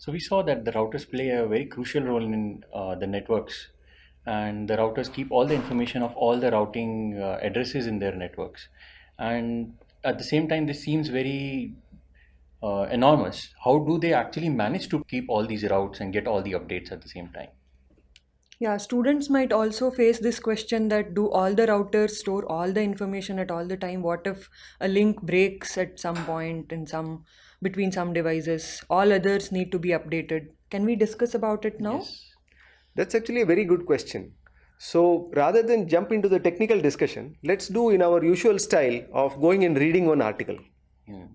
So we saw that the routers play a very crucial role in uh, the networks, and the routers keep all the information of all the routing uh, addresses in their networks. And at the same time, this seems very uh, enormous. How do they actually manage to keep all these routes and get all the updates at the same time? Yeah, students might also face this question that do all the routers store all the information at all the time? What if a link breaks at some point in some between some devices? All others need to be updated. Can we discuss about it now? Yes. That's actually a very good question. So rather than jump into the technical discussion, let's do in our usual style of going and reading one article. Hmm.